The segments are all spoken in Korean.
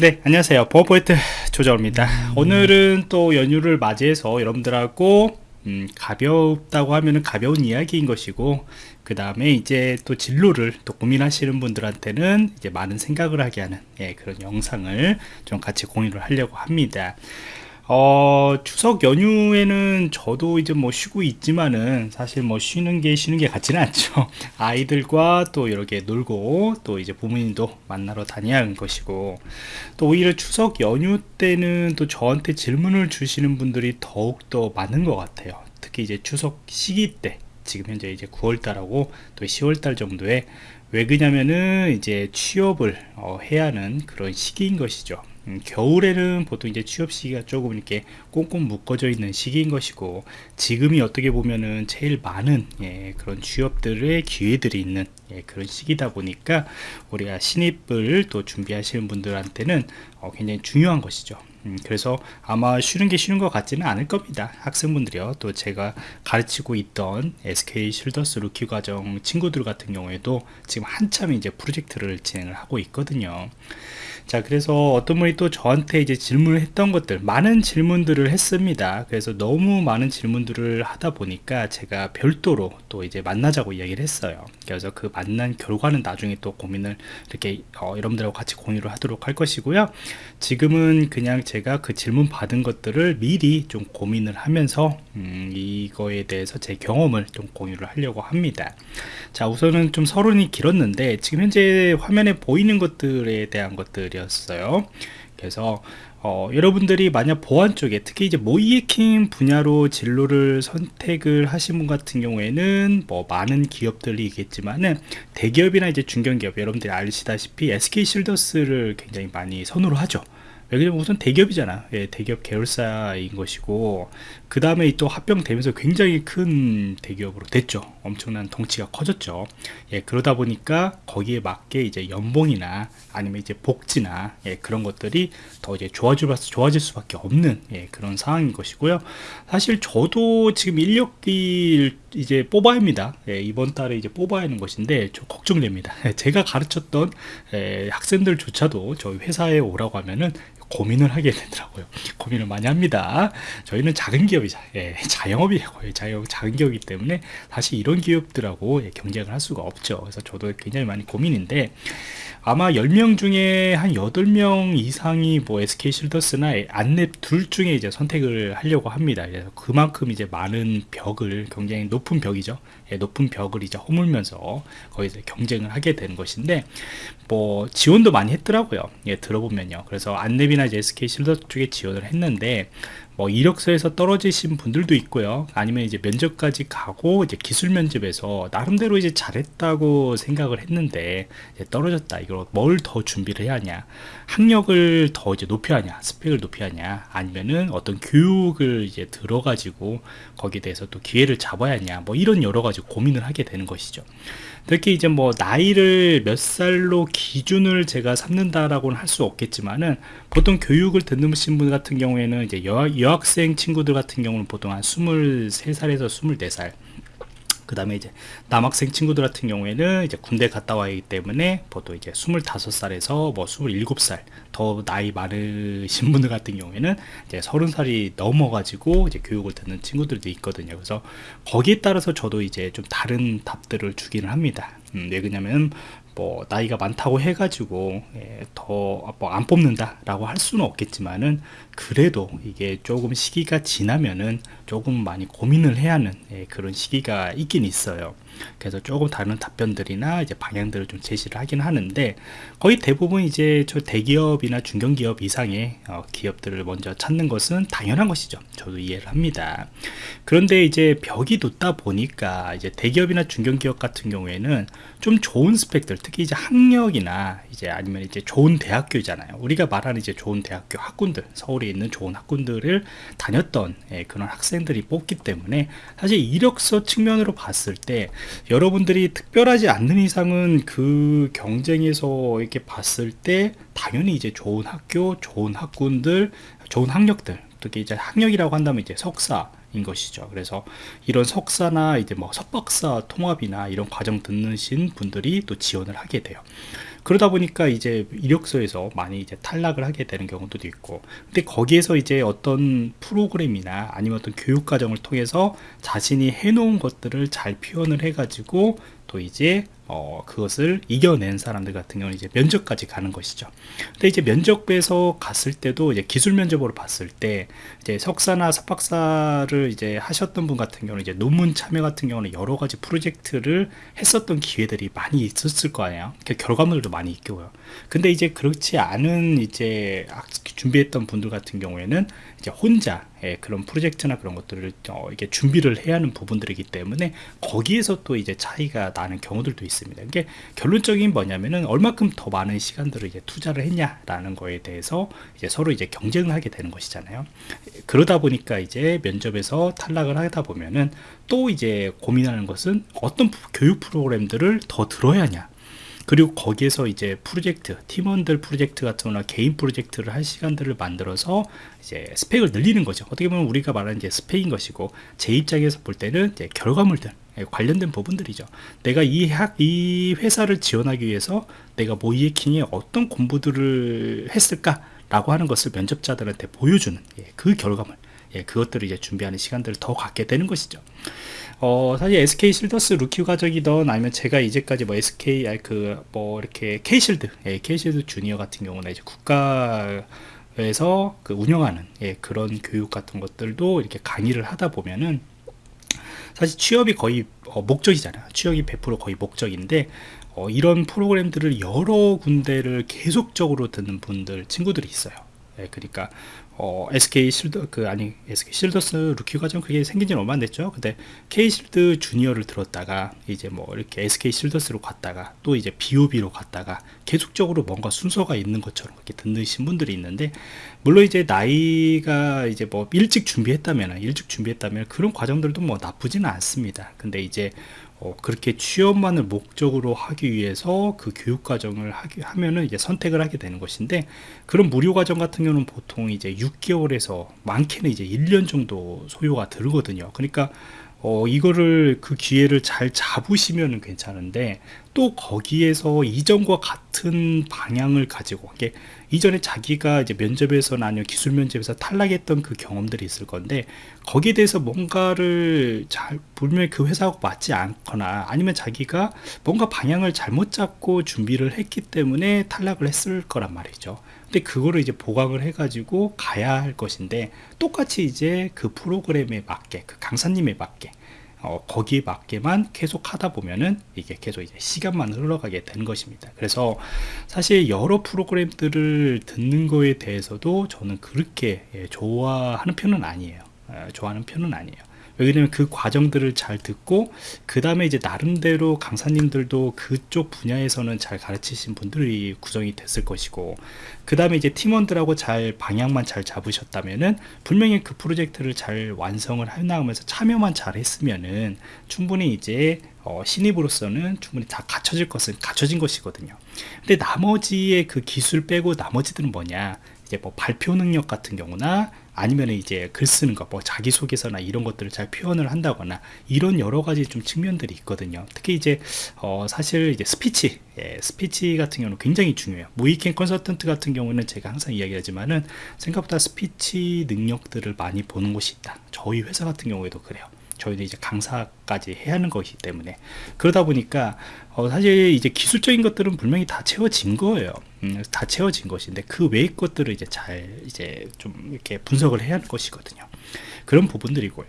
네 안녕하세요. 보안포인트 조정입니다. 오늘은 또 연휴를 맞이해서 여러분들하고 음, 가볍다고 하면 가벼운 이야기인 것이고 그 다음에 이제 또 진로를 또 고민하시는 분들한테는 이제 많은 생각을 하게 하는 예, 그런 영상을 좀 같이 공유를 하려고 합니다 어, 추석 연휴에는 저도 이제 뭐 쉬고 있지만은 사실 뭐 쉬는 게 쉬는 게 같지는 않죠. 아이들과 또 이렇게 놀고 또 이제 부모님도 만나러 다녀야 하는 것이고 또 오히려 추석 연휴 때는 또 저한테 질문을 주시는 분들이 더욱더 많은 것 같아요. 특히 이제 추석 시기 때 지금 현재 이제 9월달하고 또 10월달 정도에 왜 그냐면은 이제 취업을 어, 해야 하는 그런 시기인 것이죠. 음, 겨울에는 보통 이제 취업 시기가 조금 이렇게 꽁꽁 묶어져 있는 시기인 것이고 지금이 어떻게 보면은 제일 많은 예, 그런 취업들의 기회들이 있는 예, 그런 시기다 보니까 우리가 신입을 또 준비하시는 분들한테는 어, 굉장히 중요한 것이죠. 음, 그래서 아마 쉬는 게 쉬는 것 같지는 않을 겁니다. 학생분들이요. 또 제가 가르치고 있던 SK 실더스 루키 과정 친구들 같은 경우에도 지금 한참 이제 프로젝트를 진행을 하고 있거든요 자 그래서 어떤 분이 또 저한테 이제 질문을 했던 것들 많은 질문들을 했습니다. 그래서 너무 많은 질문들을 하다 보니까 제가 별도로 또 이제 만나자고 이야기를 했어요. 그래서 그 만난 결과는 나중에 또 고민을 이렇게 어, 여러분들하고 같이 공유를 하도록 할 것이고요. 지금은 그냥 제가 그 질문 받은 것들을 미리 좀 고민을 하면서 음, 이거에 대해서 제 경험을 좀 공유를 하려고 합니다. 자 우선은 좀 서론이 길었는데 지금 현재 화면에 보이는 것들에 대한 것들이 었어요. 그래서 어, 여러분들이 만약 보안 쪽에 특히 이제 모이에킹 분야로 진로를 선택을 하신 분 같은 경우에는 뭐 많은 기업들이 있겠지만은 대기업이나 이제 중견기업 여러분들이 아시다시피 SK 실더스를 굉장히 많이 선호를 하죠 왜냐면 우선 대기업이잖아. 예, 대기업 계열사인 것이고 그 다음에 또 합병되면서 굉장히 큰 대기업으로 됐죠. 엄청난 덩치가 커졌죠. 예, 그러다 보니까 거기에 맞게 이제 연봉이나 아니면 이제 복지나 예, 그런 것들이 더 이제 좋아질, 좋아질 수밖에 없는 예, 그런 상황인 것이고요. 사실 저도 지금 인력이 이제 뽑아야 합니다. 예, 이번 달에 이제 뽑아야 하는 것인데 좀 걱정됩니다. 제가 가르쳤던 예, 학생들조차도 저희 회사에 오라고 하면은 고민을 하게 되더라고요. 고민을 많이 합니다. 저희는 작은 기업이자 예, 자영업이에요 자영, 작은 기업이기 때문에 사실 이런 기업들하고 예, 경쟁을 할 수가 없죠. 그래서 저도 굉장히 많이 고민인데 아마 10명 중에 한 8명 이상이 뭐 SK 실더스나 안랩 둘 중에 이제 선택을 하려고 합니다. 그래서 그만큼 이제 많은 벽을 굉장히 높은 벽이죠. 예, 높은 벽을 이제 허물면서 거기서 경쟁을 하게 되는 것인데 뭐 지원도 많이 했더라고요. 예, 들어보면요. 그래서 안랩이나 이제 SK 실더 쪽에 지원을 했는데 뭐 이력서에서 떨어지신 분들도 있고요. 아니면 이제 면접까지 가고 이제 기술 면접에서 나름대로 이제 잘했다고 생각을 했는데 떨어졌다. 이걸 뭘 더 준비를 해야 하냐? 학력을 더 이제 높여야 하냐? 스펙을 높여야 하냐? 아니면은 어떤 교육을 이제 들어가지고 거기에 대해서 또 기회를 잡아야 하냐? 뭐 이런 여러 가지 고민을 하게 되는 것이죠. 특히 이제 뭐 나이를 몇 살로 기준을 제가 삼는다라고는 할 수 없겠지만은 보통 교육을 듣는 분 같은 경우에는 이제 여, 여 학생 친구들 같은 경우는 보통 한 23살에서 24살 그 다음에 이제 남학생 친구들 같은 경우에는 이제 군대 갔다 와야 하기 때문에 보통 이제 25살에서 뭐 27살 더 나이 많으신 분들 같은 경우에는 이제 30살이 넘어가지고 이제 교육을 듣는 친구들도 있거든요. 그래서 거기에 따라서 저도 이제 좀 다른 답들을 주기는 합니다. 음, 왜 그러냐면 뭐 나이가 많다고 해가지고 예, 더뭐 안 뽑는다 라고 할 수는 없겠지만은 그래도 이게 조금 시기가 지나면은 조금 많이 고민을 해야 하는 예, 그런 시기가 있긴 있어요. 그래서 조금 다른 답변들이나 이제 방향들을 좀 제시를 하긴 하는데 거의 대부분 이제 저 대기업이나 중견기업 이상의 어, 기업들을 먼저 찾는 것은 당연한 것이죠. 저도 이해를 합니다. 그런데 이제 벽이 높다 보니까 이제 대기업이나 중견기업 같은 경우에는 좀 좋은 스펙들 특히 이제 학력이나 이제 아니면 이제 좋은 대학교잖아요. 우리가 말하는 이제 좋은 대학교 학군들 서울에 있는 좋은 학군들을 다녔던 예, 그런 학생들이 뽑기 때문에 사실 이력서 측면으로 봤을 때 여러분들이 특별하지 않는 이상은 그 경쟁에서 이렇게 봤을 때 당연히 이제 좋은 학교 좋은 학군들 좋은 학력들 특히 이제 학력이라고 한다면 이제 석사 인 것이죠. 그래서 이런 석사나 이제 뭐 석박사 통합이나 이런 과정 듣는신 분들이 또 지원을 하게 돼요. 그러다 보니까 이제 이력서에서 많이 이제 탈락을 하게 되는 경우도 있고 근데 거기에서 이제 어떤 프로그램이나 아니면 어떤 교육 과정을 통해서 자신이 해놓은 것들을 잘 표현을 해 가지고 또 이제 어, 그것을 이겨낸 사람들 같은 경우는 이제 면접까지 가는 것이죠. 근데 이제 면접에서 갔을 때도 이제 기술 면접으로 봤을 때 이제 석사나 석박사를 이제 하셨던 분 같은 경우는 이제 논문 참여 같은 경우는 여러 가지 프로젝트를 했었던 기회들이 많이 있었을 거예요. 그 결과물도 많이 있고요. 근데 이제 그렇지 않은 이제 준비했던 분들 같은 경우에는 이제 혼자 예, 그런 프로젝트나 그런 것들을 어, 이게 준비를 해야 하는 부분들이기 때문에 거기에서 또 이제 차이가 나는 경우들도 있 습니다. 이게 결론적인 뭐냐면은 얼마큼 더 많은 시간들을 이제 투자를 했냐라는 거에 대해서 이제 서로 이제 경쟁을 하게 되는 것이잖아요. 그러다 보니까 이제 면접에서 탈락을 하다 보면은 또 이제 고민하는 것은 어떤 교육 프로그램들을 더 들어야 하냐 그리고 거기에서 이제 프로젝트 팀원들 프로젝트 같은 거나 개인 프로젝트를 할 시간들을 만들어서 이제 스펙을 늘리는 거죠. 어떻게 보면 우리가 말하는 이제 스펙인 것이고 제 입장에서 볼 때는 이제 결과물들 예, 관련된 부분들이죠. 내가 이 학, 이 회사를 지원하기 위해서 내가 모의해킹에 어떤 공부들을 했을까 라고 하는 것을 면접자들한테 보여주는 예, 그 결과물 예, 그것들을 이제 준비하는 시간들을 더 갖게 되는 것이죠 어, 사실 SK 실더스 루키 과정이던 아니면 제가 이제까지 뭐 SK 그뭐 이렇게 K 실드, 예, K 실드 주니어 같은 경우는 이제 국가 에서 그 운영하는 예, 그런 교육 같은 것들도 이렇게 강의를 하다 보면은 사실 취업이 거의 어, 목적이잖아요. 취업이 100% 거의 목적인데 어, 이런 프로그램들을 여러 군데를 계속적으로 듣는 분들 친구들이 있어요. 예, 그러니까 어, SK 실드 그 아니 SK 실더스 루키 과정 그게 생긴 지는 얼마 안 됐죠. 근데 K 실드 주니어를 들었다가 이제 뭐 이렇게 SK 실더스로 갔다가 또 이제 BOB로 갔다가 계속적으로 뭔가 순서가 있는 것처럼 그렇게 듣는 신분들이 있는데 물론 이제 나이가 이제 뭐 일찍 준비했다면 일찍 준비했다면 그런 과정들도 뭐 나쁘지는 않습니다. 근데 이제 어, 그렇게 취업만을 목적으로 하기 위해서 그 교육 과정을 하기, 하면은 이제 선택을 하게 되는 것인데 그런 무료 과정 같은 경우는 보통 이제 6개월에서 많게는 이제 1년 정도 소요가 들거든요. 그러니까 어, 이거를 그 기회를 잘 잡으시면 괜찮은데 또 거기에서 이전과 같은 방향을 가지고 이게 이전에 자기가 이제 면접에서나 아니면 기술 면접에서 탈락했던 그 경험들이 있을 건데 거기에 대해서 뭔가를 잘 분명히 그 회사하고 맞지 않거나 아니면 자기가 뭔가 방향을 잘못 잡고 준비를 했기 때문에 탈락을 했을 거란 말이죠 근데 그거를 이제 보강을 해가지고 가야 할 것인데 똑같이 이제 그 프로그램에 맞게 그 강사님에 맞게 어, 거기에 맞게만 계속 하다 보면은 이게 계속 이제 시간만 흘러가게 되는 것입니다. 그래서 사실 여러 프로그램들을 듣는 거에 대해서도 저는 그렇게 예, 좋아하는 편은 아니에요. 예, 좋아하는 편은 아니에요. 왜냐면 그 과정들을 잘 듣고 그 다음에 이제 나름대로 강사님들도 그쪽 분야에서는 잘 가르치신 분들이 구성이 됐을 것이고 그 다음에 이제 팀원들하고 잘 방향만 잘 잡으셨다면은 분명히 그 프로젝트를 잘 완성을 해나가면서 참여만 잘 했으면은 충분히 이제 어, 신입으로서는 충분히 다 갖춰질 것은 갖춰진 것이거든요. 근데 나머지의 그 기술 빼고 나머지들은 뭐냐? 이제 뭐 발표 능력 같은 경우나 아니면 이제 글 쓰는 것, 뭐 자기소개서나 이런 것들을 잘 표현을 한다거나 이런 여러 가지 좀 측면들이 있거든요. 특히 이제 어 사실 이제 스피치, 예, 스피치 같은 경우는 굉장히 중요해요. 모의해킹 컨설턴트 같은 경우는 제가 항상 이야기하지만은 생각보다 스피치 능력들을 많이 보는 곳이 있다. 저희 회사 같은 경우에도 그래요. 저희는 이제 강사까지 해야 하는 것이기 때문에 그러다 보니까 어 사실 이제 기술적인 것들은 분명히 다 채워진 거예요. 음, 다 채워진 것인데 그 외의 것들을 이제 잘 이제 좀 이렇게 분석을 해야 할 것이거든요. 그런 부분들이고요.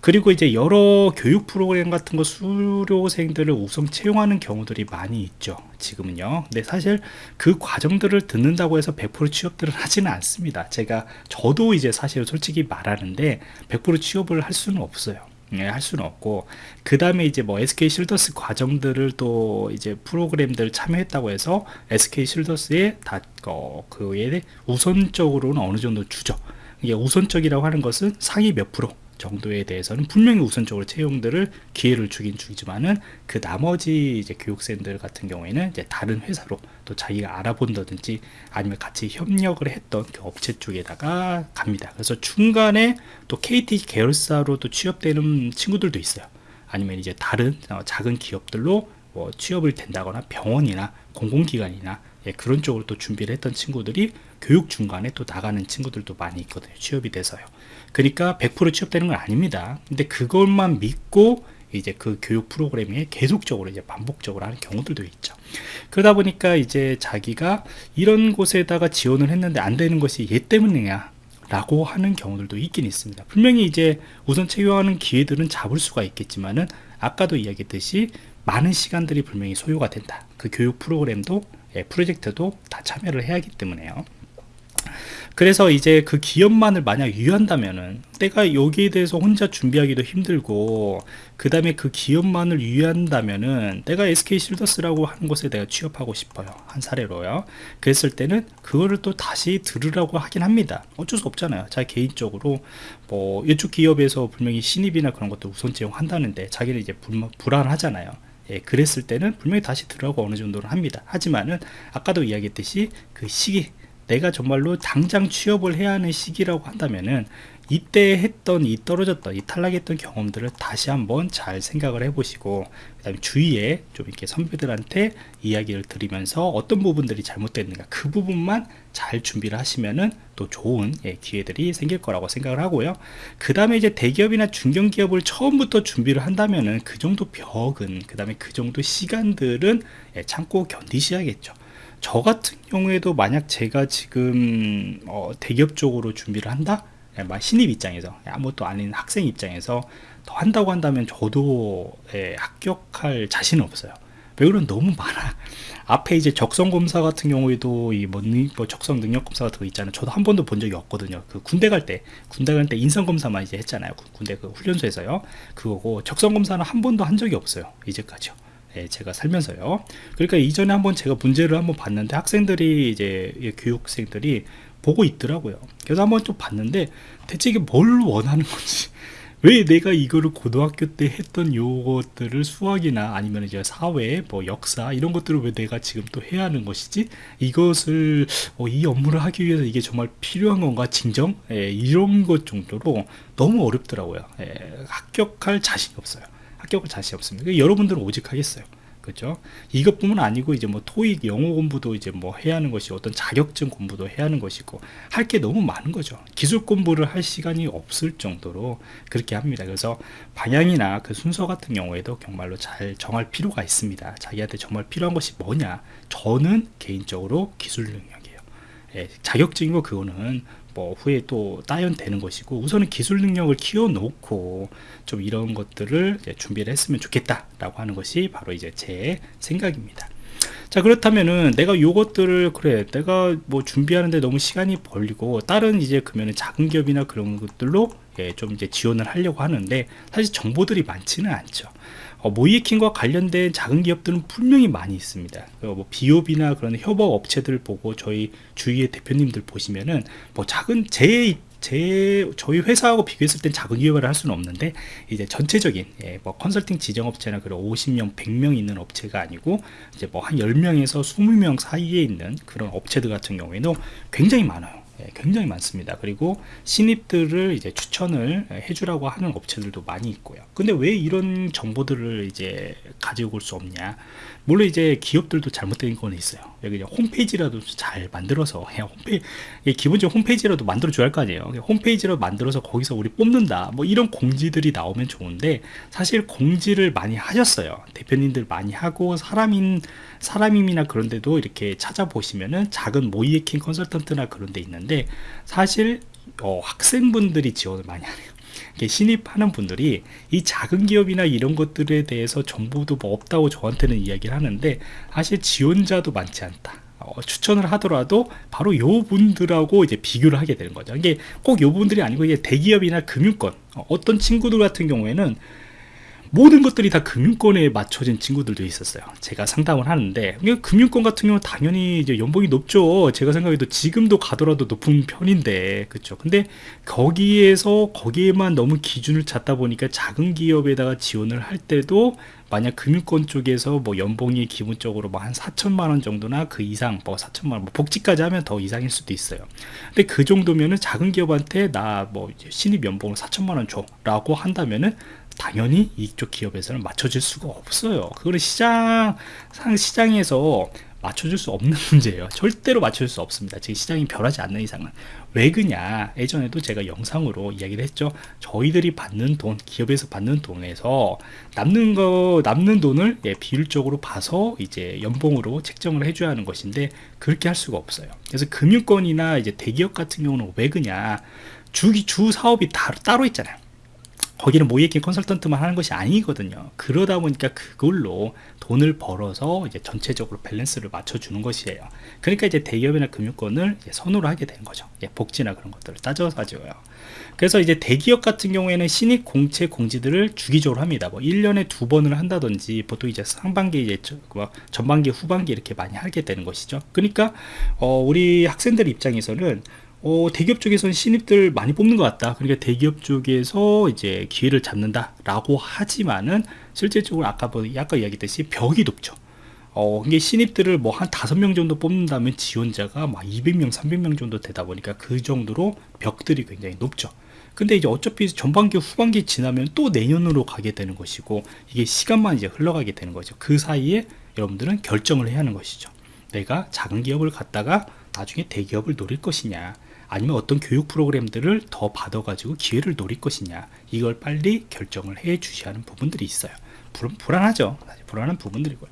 그리고 이제 여러 교육 프로그램 같은 거 수료생들을 우선 채용하는 경우들이 많이 있죠. 지금은요. 근데 사실 그 과정들을 듣는다고 해서 100% 취업들을 하지는 않습니다. 제가 저도 이제 사실 솔직히 말하는데 100% 취업을 할 수는 없어요. 예, 할 수는 없고 그 다음에 이제 뭐 SK 실더스 과정들을 또 이제 프로그램들 참여했다고 해서 SK 실더스에 다 어, 그에 우선적으로는 어느 정도 주죠. 이게 우선적이라고 하는 것은 상위 몇 프로 정도에 대해서는 분명히 우선적으로 채용들을 기회를 주긴 주지만은 그 나머지 이제 교육생들 같은 경우에는 이제 다른 회사로 또 자기가 알아본다든지 아니면 같이 협력을 했던 그 업체 쪽에다가 갑니다. 그래서 중간에 또 KT 계열사로 또 취업되는 친구들도 있어요. 아니면 이제 다른 어, 작은 기업들로 뭐 취업을 된다거나 병원이나 공공기관이나 예, 그런 쪽으로 또 준비를 했던 친구들이 교육 중간에 또 나가는 친구들도 많이 있거든요. 취업이 돼서요. 그러니까 100% 취업되는 건 아닙니다. 근데 그것만 믿고 이제 그 교육 프로그램에 계속적으로 이제 반복적으로 하는 경우들도 있죠. 그러다 보니까 이제 자기가 이런 곳에다가 지원을 했는데 안 되는 것이 얘 때문이냐 라고 하는 경우들도 있긴 있습니다. 분명히 이제 우선 채용하는 기회들은 잡을 수가 있겠지만은 아까도 이야기했듯이 많은 시간들이 분명히 소요가 된다. 그 교육 프로그램도 예, 프로젝트도 다 참여를 해야 하기 때문에요. 그래서 이제 그 기업만을 만약 유한다면은 내가 여기에 대해서 혼자 준비하기도 힘들고 그 다음에 그 기업만을 유한다면은 내가 SK 실더스라고 하는 곳에 내가 취업하고 싶어요. 한 사례로요. 그랬을 때는 그거를 또 다시 들으라고 하긴 합니다. 어쩔 수 없잖아요. 자 개인적으로 뭐 이쪽 기업에서 분명히 신입이나 그런 것도 우선 채용한다는데 자기는 이제 불, 불안하잖아요. 예, 그랬을 때는 분명히 다시 들어가고 어느 정도는 합니다. 하지만은 아까도 이야기했듯이 그 시기 내가 정말로 당장 취업을 해야 하는 시기라고 한다면은 이때 했던 이 떨어졌던 이 탈락했던 경험들을 다시 한번 잘 생각을 해보시고 그 다음에 주위에 좀 이렇게 선배들한테 이야기를 드리면서 어떤 부분들이 잘못됐는가 그 부분만 잘 준비를 하시면은 또 좋은 예, 기회들이 생길 거라고 생각을 하고요. 그 다음에 이제 대기업이나 중견기업을 처음부터 준비를 한다면은 그 정도 벽은 그 다음에 그 정도 시간들은 예, 참고 견디셔야겠죠 저 같은 경우에도 만약 제가 지금 어, 대기업 쪽으로 준비를 한다? 예, 신입 입장에서 아무것도 아닌 학생 입장에서 더 한다고 한다면 저도 예, 합격할 자신은 없어요. 왜 그런 너무 많아. 앞에 이제 적성 검사 같은 경우에도 이뭐 뭐 적성 능력 검사 같은 거 있잖아요. 저도 한 번도 본 적이 없거든요. 그 군대 갈 때 군대 갈 때 인성 검사만 이제 했잖아요. 군대 그 훈련소에서요. 그거고 적성 검사는 한 번도 한 적이 없어요. 이제까지요 예, 제가 살면서요. 그러니까 이전에 한번 제가 문제를 한번 봤는데 학생들이 이제 교육생들이 보고 있더라고요. 그래서 한번 좀 봤는데 대체 이게 뭘 원하는 건지 왜 내가 이거를 고등학교 때 했던 요것들을 수학이나 아니면 이제 사회 뭐 역사 이런 것들을 왜 내가 지금 또 해야 하는 것이지? 이것을 어, 이 업무를 하기 위해서 이게 정말 필요한 건가? 진정? 예, 이런 것 정도로 너무 어렵더라고요. 예, 합격할 자신이 없어요 합격을 자신 없습니다. 여러분들은 오직 하겠어요. 그죠? 이것뿐만 아니고 이제 뭐 토익 영어 공부도 이제 뭐 해야 하는 것이 어떤 자격증 공부도 해야 하는 것이고 할 게 너무 많은 거죠. 기술 공부를 할 시간이 없을 정도로 그렇게 합니다. 그래서 방향이나 그 순서 같은 경우에도 정말로 잘 정할 필요가 있습니다. 자기한테 정말 필요한 것이 뭐냐? 저는 개인적으로 기술 능력이에요. 예, 자격증이고 그거는 뭐 후에 또 따연되는 것이고 우선은 기술 능력을 키워놓고 좀 이런 것들을 준비를 했으면 좋겠다라고 하는 것이 바로 이제 제 생각입니다. 자 그렇다면은 내가 요것들을 그래 내가 뭐 준비하는데 너무 시간이 벌리고 다른 이제 그러면은 작은 기업이나 그런 것들로 예, 좀 이제 지원을 하려고 하는데 사실 정보들이 많지는 않죠 어, 모이킹과 관련된 작은 기업들은 분명히 많이 있습니다. 뭐 비옵이나 그런 협업 업체들 보고 저희 주위의 대표님들 보시면은 뭐 작은 제 제 저희 회사하고 비교했을 땐 작은 기업을 할 수는 없는데 이제 전체적인 예, 뭐 컨설팅 지정 업체나 그런 50명, 100명 있는 업체가 아니고 이제 뭐 한 10명에서 20명 사이에 있는 그런 업체들 같은 경우에는 굉장히 많아요. 예, 굉장히 많습니다. 그리고 신입들을 이제 추천을 해주라고 하는 업체들도 많이 있고요. 근데 왜 이런 정보들을 이제 가지고 올 수 없냐? 물론 이제 기업들도 잘못된 건 있어요. 여기 홈페이지라도 잘 만들어서 그냥 홈페이지 기본적으로 홈페이지라도 만들어 줘야 할 거 아니에요. 홈페이지로 만들어서 거기서 우리 뽑는다. 뭐 이런 공지들이 나오면 좋은데 사실 공지를 많이 하셨어요. 대표님들 많이 하고 사람인 사람임이나 그런데도 이렇게 찾아보시면은 작은 모이에킹 컨설턴트나 그런 데 있는 데 사실 어, 학생분들이 지원을 많이 하네요. 신입하는 분들이 이 작은 기업이나 이런 것들에 대해서 정보도 뭐 없다고 저한테는 이야기를 하는데 사실 지원자도 많지 않다. 어, 추천을 하더라도 바로 요 분들하고 이제 비교를 하게 되는 거죠. 이게 꼭 요 분들이 아니고 이게 대기업이나 금융권 어, 어떤 친구들 같은 경우에는 모든 것들이 다 금융권에 맞춰진 친구들도 있었어요. 제가 상담을 하는데 금융권 같은 경우 당연히 이제 연봉이 높죠. 제가 생각해도 지금도 가더라도 높은 편인데 그렇죠. 근데 거기에서 거기에만 너무 기준을 잡다 보니까 작은 기업에다가 지원을 할 때도 만약 금융권 쪽에서 뭐 연봉이 기본적으로 뭐 한 4천만 원 정도나 그 이상 뭐 4천만 원 뭐 복지까지 하면 더 이상일 수도 있어요 근데 그 정도면은 작은 기업한테 나 뭐 신입 연봉을 4천만 원 줘 라고 한다면은 당연히 이쪽 기업에서는 맞춰줄 수가 없어요. 그거는 시장 상 시장에서 맞춰줄 수 없는 문제예요. 절대로 맞춰줄 수 없습니다. 지금 시장이 변하지 않는 이상은 왜 그냐? 예전에도 제가 영상으로 이야기를 했죠. 저희들이 받는 돈, 기업에서 받는 돈에서 남는 거 남는 돈을 예, 비율적으로 봐서 이제 연봉으로 책정을 해줘야 하는 것인데 그렇게 할 수가 없어요. 그래서 금융권이나 이제 대기업 같은 경우는 왜 그냐? 주기 주 사업이 다, 따로 있잖아요. 거기는 모이킹 컨설턴트만 하는 것이 아니거든요. 그러다 보니까 그걸로 돈을 벌어서 이제 전체적으로 밸런스를 맞춰주는 것이에요. 그러니까 이제 대기업이나 금융권을 선호를 하게 되는 거죠. 예, 복지나 그런 것들을 따져가지고요. 그래서 이제 대기업 같은 경우에는 신입 공채 공지들을 주기적으로 합니다. 뭐 1년에 두 번을 한다든지 보통 이제 상반기 이제 뭐 전반기 후반기 이렇게 많이 하게 되는 것이죠. 그러니까 어, 우리 학생들 입장에서는 어, 대기업 쪽에서는 신입들 많이 뽑는 것 같다. 그러니까 대기업 쪽에서 이제 기회를 잡는다 라고 하지만은 실질적으로 아까 뭐 약간 이야기했듯이 벽이 높죠. 어, 이게 신입들을 뭐 한 다섯 명 정도 뽑는다면 지원자가 막 200명, 300명 정도 되다 보니까 그 정도로 벽들이 굉장히 높죠. 근데 이제 어차피 전반기, 후반기 지나면 또 내년으로 가게 되는 것이고 이게 시간만 이제 흘러가게 되는 거죠. 그 사이에 여러분들은 결정을 해야 하는 것이죠. 내가 작은 기업을 갖다가 나중에 대기업을 노릴 것이냐 아니면 어떤 교육 프로그램들을 더 받아가지고 기회를 노릴 것이냐 이걸 빨리 결정을 해 주셔야 하는 부분들이 있어요. 불안 하죠. 불안한 부분들이고요.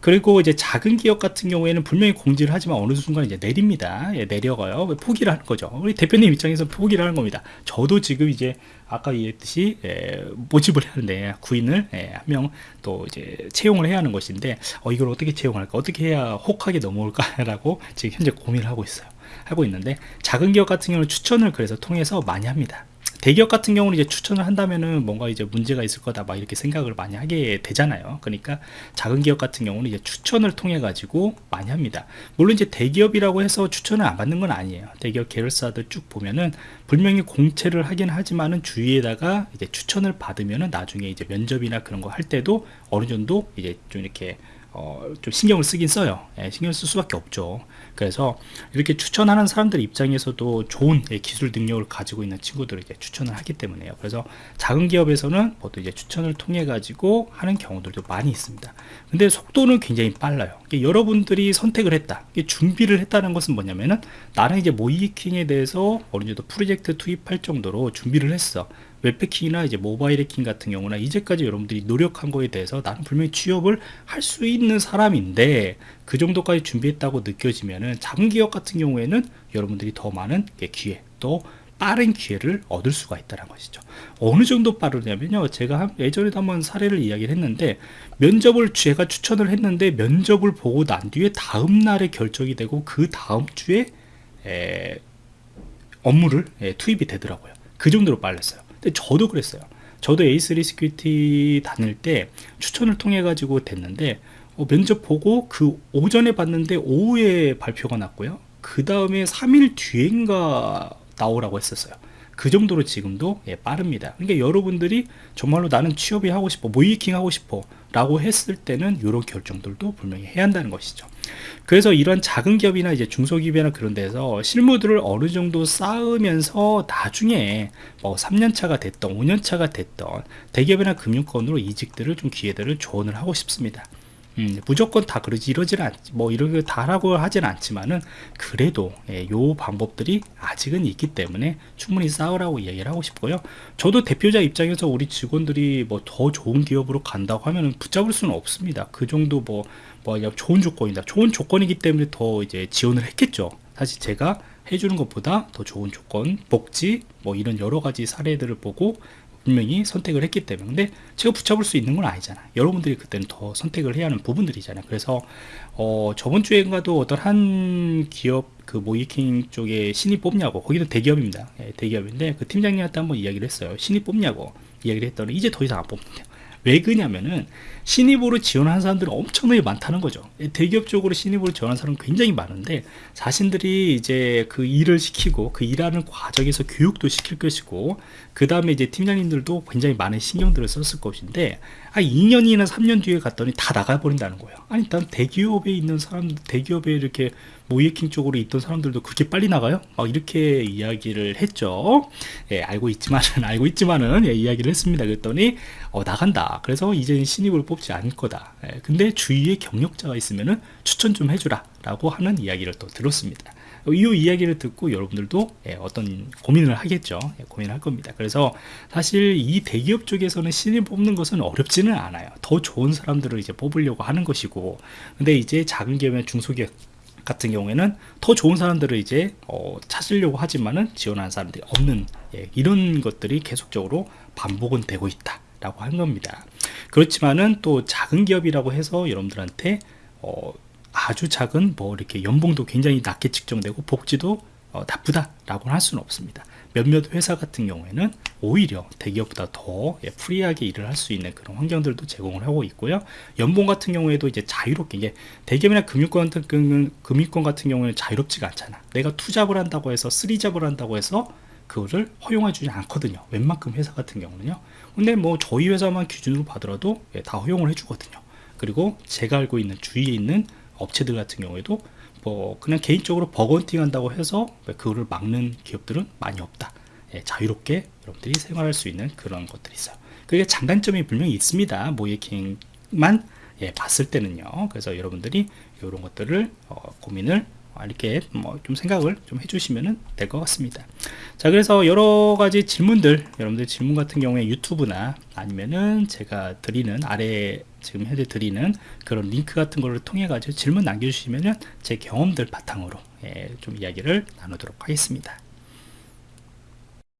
그리고 이제 작은 기업 같은 경우에는 분명히 공지를 하지만 어느 순간 이제 내립니다. 예, 내려가요. 포기를 하는 거죠? 우리 대표님 입장에서 포기를 하는 겁니다. 저도 지금 이제 아까 얘기했듯이 예, 모집을 하는데 구인을 예, 한명 또 이제 채용을 해야 하는 것인데 어, 이걸 어떻게 채용할까? 어떻게 해야 혹하게 넘어올까 라고 지금 현재 고민을 하고 있어요 하고 있는데 작은 기업 같은 경우는 추천을 그래서 통해서 많이 합니다. 대기업 같은 경우는 이제 추천을 한다면은 뭔가 이제 문제가 있을 거다 막 이렇게 생각을 많이 하게 되잖아요. 그러니까 작은 기업 같은 경우는 이제 추천을 통해 가지고 많이 합니다. 물론 이제 대기업이라고 해서 추천을 안 받는 건 아니에요. 대기업 계열사들 쭉 보면은 분명히 공채를 하긴 하지만은 주위에다가 이제 추천을 받으면은 나중에 이제 면접이나 그런 거 할 때도 어느 정도 이제 좀 이렇게 어, 좀 신경을 쓰긴 써요. 예, 신경 쓸 수밖에 없죠 그래서 이렇게 추천하는 사람들 입장에서도 좋은 예, 기술 능력을 가지고 있는 친구들을 이제 추천을 하기 때문에요. 그래서 작은 기업에서는 보통 이제 추천을 통해 가지고 하는 경우들도 많이 있습니다. 근데 속도는 굉장히 빨라요. 여러분들이 선택을 했다 준비를 했다는 것은 뭐냐면은 나는 이제 모이킹에 대해서 어느 정도 프로젝트 투입할 정도로 준비를 했어 웹패킹이나 이제 모바일 해킹 같은 경우나 이제까지 여러분들이 노력한 거에 대해서 나는 분명히 취업을 할 수 있는 사람인데 그 정도까지 준비했다고 느껴지면은 작은 기업 같은 경우에는 여러분들이 더 많은 기회 또 빠른 기회를 얻을 수가 있다는 것이죠. 어느 정도 빠르냐면요. 제가 예전에도 한번 사례를 이야기를 했는데 면접을 제가 추천을 했는데 면접을 보고 난 뒤에 다음 날에 결정이 되고 그 다음 주에 에, 업무를 에, 투입이 되더라고요. 그 정도로 빨랐어요 근데 저도 그랬어요. 저도 A3 Security 다닐 때 추천을 통해 가지고 됐는데 어, 면접 보고 그 오전에 봤는데 오후에 발표가 났고요. 그 다음에 3일 뒤인가 나오라고 했었어요. 그 정도로 지금도 예, 빠릅니다. 그러니까 여러분들이 정말로 나는 취업이 하고 싶어, 모의해킹 하고 싶어 라고 했을 때는 이런 결정들도 분명히 해야 한다는 것이죠. 그래서 이런 작은 기업이나 이제 중소기업이나 그런 데서 실무들을 어느 정도 쌓으면서 나중에 뭐 3년차가 됐던 5년차가 됐던 대기업이나 금융권으로 이직들을 좀 기회들을 조언을 하고 싶습니다. 음, 무조건 다 그러지 이러지는 않, 뭐 이런 다 하라고 하진 않지만은 그래도 예, 요 방법들이 아직은 있기 때문에 충분히 싸우라고 이야기를 하고 싶고요. 저도 대표자 입장에서 우리 직원들이 뭐 더 좋은 기업으로 간다고 하면은 붙잡을 수는 없습니다. 그 정도 뭐, 뭐 좋은 조건이다. 좋은 조건이기 때문에 더 이제 지원을 했겠죠. 사실 제가 해주는 것보다 더 좋은 조건, 복지, 뭐 이런 여러 가지 사례들을 보고 분명히 선택을 했기 때문에. 근데 제가 붙잡을 수 있는 건 아니잖아 여러분들이 그때는 더 선택을 해야 하는 부분들이잖아요. 그래서 어, 저번 주에가도 어떤 한 기업 그 모이킹 쪽에 신입 뽑냐고. 거기도 대기업입니다. 예, 대기업인데 그 팀장님한테 한번 이야기를 했어요. 신입 뽑냐고 이야기를 했더니 이제 더 이상 안 뽑는데요. 왜 그냐면은 신입으로 지원하는 사람들이 엄청나게 많다는 거죠. 예, 대기업 쪽으로 신입으로 지원하는 사람은 굉장히 많은데 자신들이 이제 그 일을 시키고 그 일하는 과정에서 교육도 시킬 것이고 그 다음에 이제 팀장님들도 굉장히 많은 신경들을 썼을 것인데 아 2년이나 3년 뒤에 갔더니 다 나가버린다는 거예요. 아니 난 대기업에 있는 사람 대기업에 이렇게 모이킹 쪽으로 있던 사람들도 그렇게 빨리 나가요? 막 이렇게 이야기를 했죠. 예, 알고 있지만은 알고 있지만은 예, 이야기를 했습니다. 그랬더니 어, 나간다. 그래서 이제는 신입을 뽑지 않을 거다. 예, 근데 주위에 경력자가 있으면은 추천 좀 해주라 라고 하는 이야기를 또 들었습니다. 이 이야기를 듣고 여러분들도 예, 어떤 고민을 하겠죠. 예, 고민을 할 겁니다. 그래서 사실 이 대기업 쪽에서는 신입 뽑는 것은 어렵지는 않아요. 더 좋은 사람들을 이제 뽑으려고 하는 것이고, 근데 이제 작은 기업이나 중소기업 같은 경우에는 더 좋은 사람들을 이제 어, 찾으려고 하지만은 지원하는 사람들이 없는 예, 이런 것들이 계속적으로 반복은 되고 있다 라고 한 겁니다 그렇지만은 또 작은 기업이라고 해서 여러분들한테 어, 아주 작은 뭐 이렇게 연봉도 굉장히 낮게 측정되고 복지도 어, 나쁘다라고는 할 수는 없습니다. 몇몇 회사 같은 경우에는 오히려 대기업보다 더 예, 프리하게 일을 할 수 있는 그런 환경들도 제공을 하고 있고요. 연봉 같은 경우에도 이제 자유롭게 이게 대기업이나 금융권 같은 금융권 같은 경우에는 자유롭지가 않잖아. 내가 투잡을 한다고 해서 쓰리잡을 한다고 해서 그거를 허용해 주지 않거든요. 웬만큼 회사 같은 경우는요. 근데 뭐 저희 회사만 기준으로 봐더라도 예, 다 허용을 해 주거든요. 그리고 제가 알고 있는 주위에 있는 업체들 같은 경우에도 뭐 그냥 개인적으로 버건팅 한다고 해서 그거를 막는 기업들은 많이 없다. 예, 자유롭게 여러분들이 생활할 수 있는 그런 것들이 있어요. 그게 장단점이 분명히 있습니다. 모예킹만 예, 봤을 때는요. 그래서 여러분들이 이런 것들을 어, 고민을 이렇게 뭐 좀 생각을 좀 해주시면 될 것 같습니다. 자, 그래서 여러 가지 질문들, 여러분들 질문 같은 경우에 유튜브나 아니면은 제가 드리는 아래 지금 현재 드리는 그런 링크 같은 거를 통해 가지고 질문 남겨주시면은 제 경험들 바탕으로 예, 좀 이야기를 나누도록 하겠습니다.